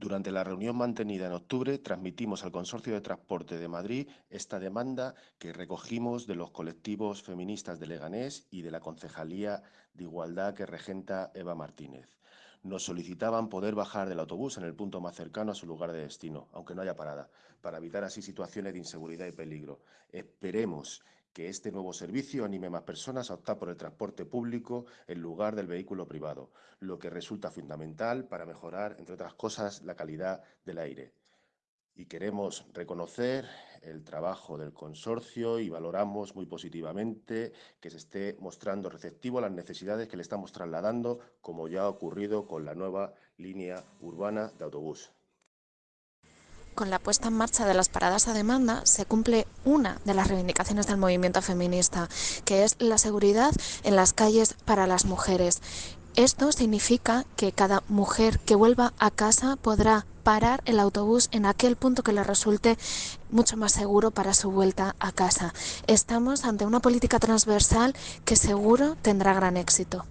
Durante la reunión mantenida en octubre, transmitimos al Consorcio de Transporte de Madrid esta demanda que recogimos de los colectivos feministas de Leganés y de la Concejalía de Igualdad que regenta Eva Martínez. Nos solicitaban poder bajar del autobús en el punto más cercano a su lugar de destino, aunque no haya parada, para evitar así situaciones de inseguridad y peligro. Esperemos que este nuevo servicio anime más personas a optar por el transporte público en lugar del vehículo privado, lo que resulta fundamental para mejorar, entre otras cosas, la calidad del aire. Y queremos reconocer el trabajo del consorcio y valoramos muy positivamente que se esté mostrando receptivo a las necesidades que le estamos trasladando, como ya ha ocurrido con la nueva línea urbana de autobús. Con la puesta en marcha de las paradas a demanda se cumple una de las reivindicaciones del movimiento feminista, que es la seguridad en las calles para las mujeres. Esto significa que cada mujer que vuelva a casa podrá parar el autobús en aquel punto que le resulte mucho más seguro para su vuelta a casa. Estamos ante una política transversal que seguro tendrá gran éxito.